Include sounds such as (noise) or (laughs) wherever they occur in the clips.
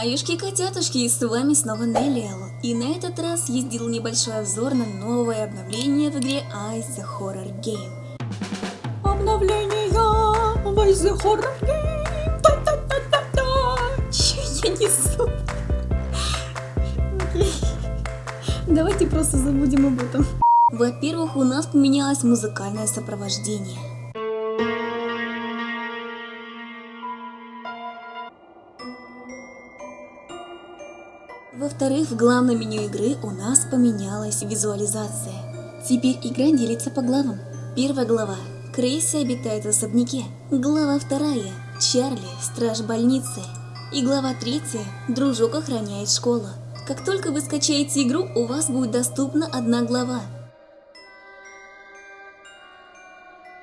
Хаюшки-котятушки, и с вами снова Неллиэл. И на этот раз я сделал небольшой обзор на новое обновление в игре Ice the Horror Game. Обновление в Ice the Horror Game. Та-та-та-та-та. Че я несу? Давайте просто забудем об этом. Во-первых, у нас поменялось музыкальное сопровождение. Во-вторых, в главном меню игры у нас поменялась визуализация. Теперь игра делится по главам. Первая глава. Крейси обитает в особняке. Глава вторая. Чарли, страж больницы. И глава третья. Дружок охраняет школу. Как только вы скачаете игру, у вас будет доступна одна глава.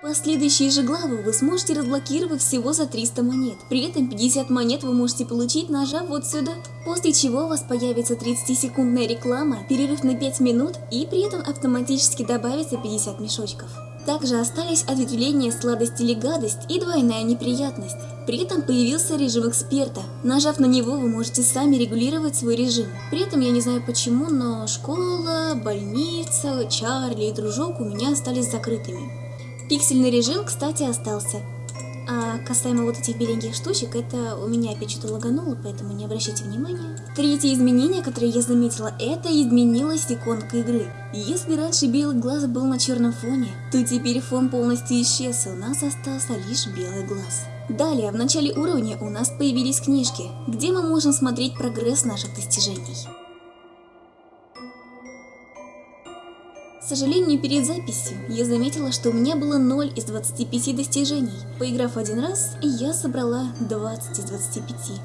Последующие же главы вы сможете разблокировать всего за 300 монет. При этом 50 монет вы можете получить, нажав вот сюда. После чего у вас появится 30-секундная реклама, перерыв на 5 минут и при этом автоматически добавится 50 мешочков. Также остались ответвления сладость или гадость и двойная неприятность. При этом появился режим эксперта. Нажав на него, вы можете сами регулировать свой режим. При этом я не знаю почему, но школа, больница, Чарли и дружок у меня остались закрытыми. Пиксельный режим, кстати, остался. А касаемо вот этих беленьких штучек, это у меня опять что-то лагануло, поэтому не обращайте внимания. Третье изменение, которое я заметила, это изменилась иконка игры. Если раньше белый глаз был на черном фоне, то теперь фон полностью исчез, и у нас остался лишь белый глаз. Далее, в начале уровня у нас появились книжки, где мы можем смотреть прогресс наших достижений. К сожалению, перед записью я заметила, что у меня было 0 из 25 достижений. Поиграв один раз, я собрала 20 из 25.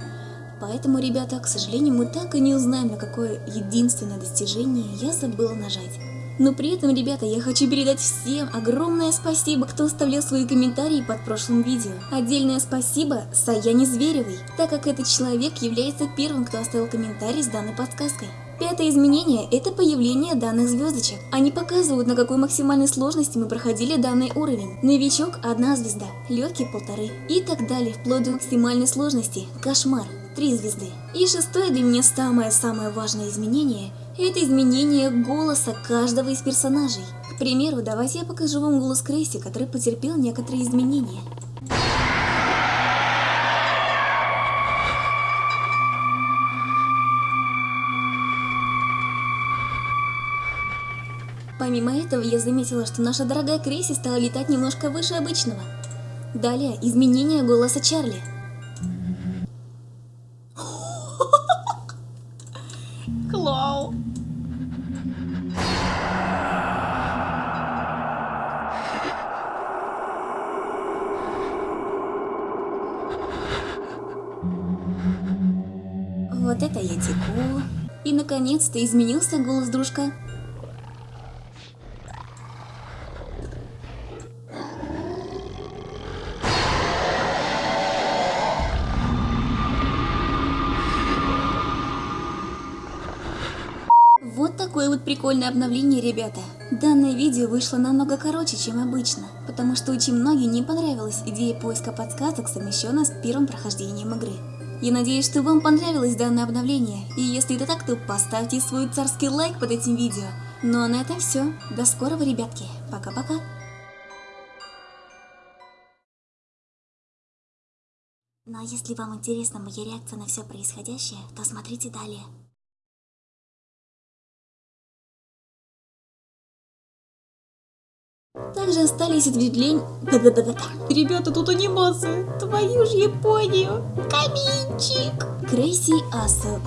Поэтому, ребята, к сожалению, мы так и не узнаем, на какое единственное достижение я забыла нажать. Но при этом, ребята, я хочу передать всем огромное спасибо, кто оставлял свои комментарии под прошлым видео. Отдельное спасибо Саяне Зверевой, так как этот человек является первым, кто оставил комментарий с данной подсказкой. Пятое изменение – это появление данных звездочек. Они показывают, на какой максимальной сложности мы проходили данный уровень. Новичок – одна звезда, легкий – полторы и так далее, вплоть до максимальной сложности – кошмар – три звезды. И шестое для меня самое-самое важное изменение – это изменение голоса каждого из персонажей. К примеру, давайте я покажу вам голос Крейси, который потерпел некоторые изменения. Помимо этого, я заметила, что наша дорогая Крейси стала летать немножко выше обычного. Далее, изменение голоса Чарли. Клау. Вот это я теку. И наконец-то изменился голос дружка. Прикольное обновление, ребята. Данное видео вышло намного короче, чем обычно, потому что очень многим не понравилась идея поиска подсказок, совмещенная с первым прохождением игры. Я надеюсь, что вам понравилось данное обновление, и если это так, то поставьте свой царский лайк под этим видео. Ну а на этом все. До скорого, ребятки. Пока-пока. Ну а если вам интересна моя реакция на все происходящее, то смотрите далее. Также остались ответвления... Ребята, тут анимация. Твою ж Японию. Каминчик. Крейси Аса.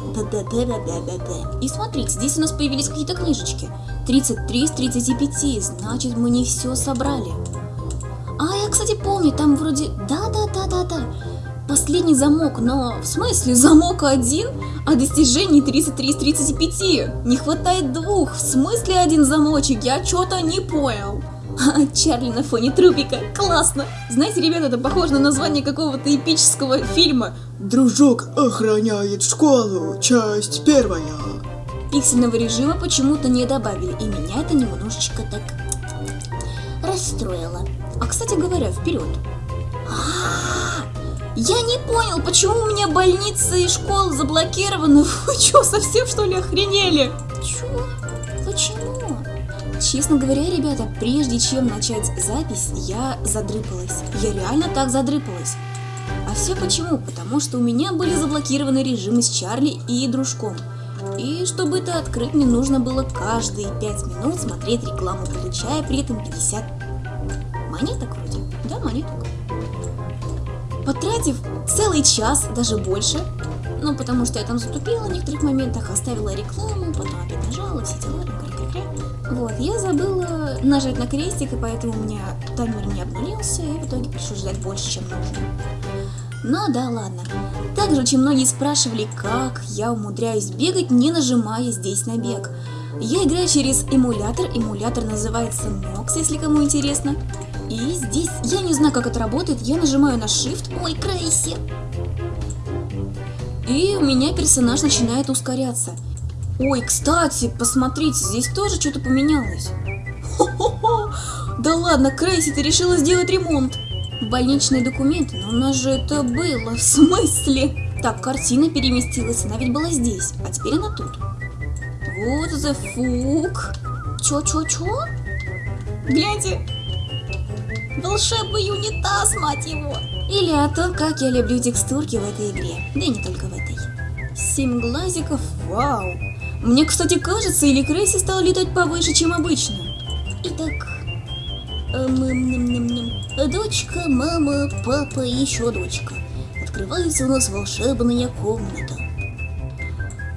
И смотрите, здесь у нас появились какие-то книжечки. 33 из 35, значит мы не все собрали. А, я, кстати, помню, там вроде... Да-да-да-да-да. Последний замок, но в смысле замок один, а достижений 33 из 35. Не хватает двух, в смысле один замочек, я что-то не понял. А, Чарли на фоне трупика. Классно! Знаете, ребята, это похоже на название какого-то эпического фильма. Дружок охраняет школу, часть первая. Пиксельного режима почему-то не добавили, и меня это немножечко так расстроило. А, кстати говоря, вперед. А, Я не понял, почему у меня больницы и школы заблокированы. (laughs) Вы что, совсем что ли охренели? Чё? Почему? Честно говоря, ребята, прежде чем начать запись, я задрыпалась. Я реально так задрыпалась. А все почему? Потому что у меня были заблокированы режимы с Чарли и дружком. И чтобы это открыть, мне нужно было каждые 5 минут смотреть рекламу, получая при этом 50 монеток вроде. Да, монеток. Потратив целый час, даже больше, ну, потому что я там затупила в некоторых моментах, оставила рекламу, потом опять нажала, все дела, кря-кря-кря. Вот, я забыла нажать на крестик, и поэтому у меня таймер не обнулился, и в итоге пришлось ждать больше, чем нужно. Но да ладно. Также очень многие спрашивали, как я умудряюсь бегать, не нажимая здесь на бег. Я играю через эмулятор, эмулятор называется Nox, если кому интересно. И здесь, я не знаю, как это работает, я нажимаю на Shift, ой, Крейси. И у меня персонаж начинает ускоряться. Ой, кстати, посмотрите, здесь тоже что-то поменялось. Хо-хо-хо! Да ладно, Крейси, ты решила сделать ремонт. Больничные документы, но у нас же это было, в смысле? Так, картина переместилась, она ведь была здесь, а теперь она тут. Вот the fuck. Чё-чё-чё? Гляньте. Волшебный унитаз, мать его. Или о том, как я люблю текстурки в этой игре. Да и не только в этой. Семь глазиков, вау. Мне, кстати, кажется, или Крейси стал летать повыше, чем обычно. Итак, эм, дочка, мама, папа и еще дочка. Открывается у нас волшебная комната.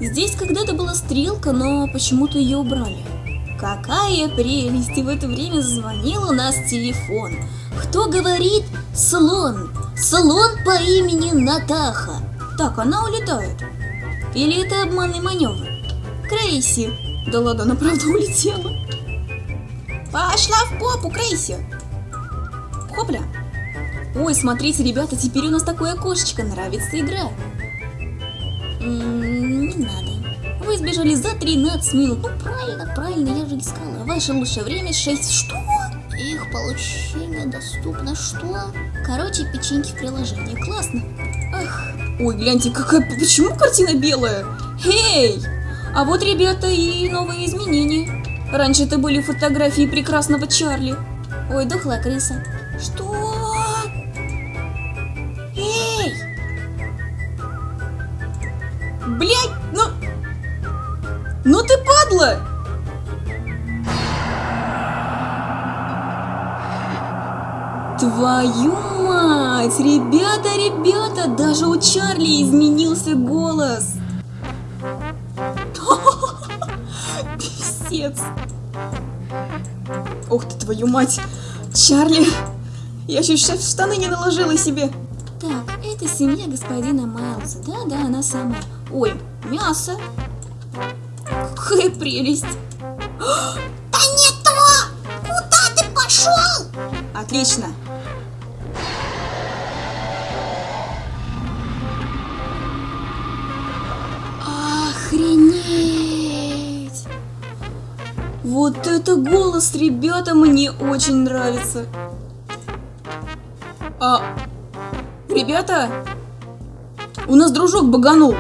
Здесь когда-то была стрелка, но почему-то ее убрали. Какая прелесть! И в это время зазвонил у нас телефон. Кто говорит? Слон. Слон по имени Натаха. Так, она улетает. Или это обманный маневр? Крейси. Да ладно, она правда улетела. Пошла в попу, Крейси. Хопля. Ой, смотрите, ребята, теперь у нас такое окошечко. Нравится игра. М -м, не надо. Вы сбежали за 13 минут. Ну правильно, правильно, я же искала. Ваше лучшее время 6. Что? Их получение доступно. Что? Короче, печеньки в приложении. Классно. Ах. Ой, гляньте, какая... Почему картина белая? Эй! А вот, ребята, и новые изменения. Раньше это были фотографии прекрасного Чарли. Ой, дохлая крыса. Что? Эй! Блять, ну... Ну ты падла! Твою мать! Ребята, ребята, даже у Чарли изменился голос! Писец! Ух ты, твою мать! Чарли! Я в штаны не наложила себе! Так, это семья господина Майлза. Да-да, она самая. Ой, мясо! Какая прелесть! (gasps) Да не то! Куда ты пошел? Отлично! Это голос, ребята, мне очень нравится. А, ребята, у нас дружок баганул.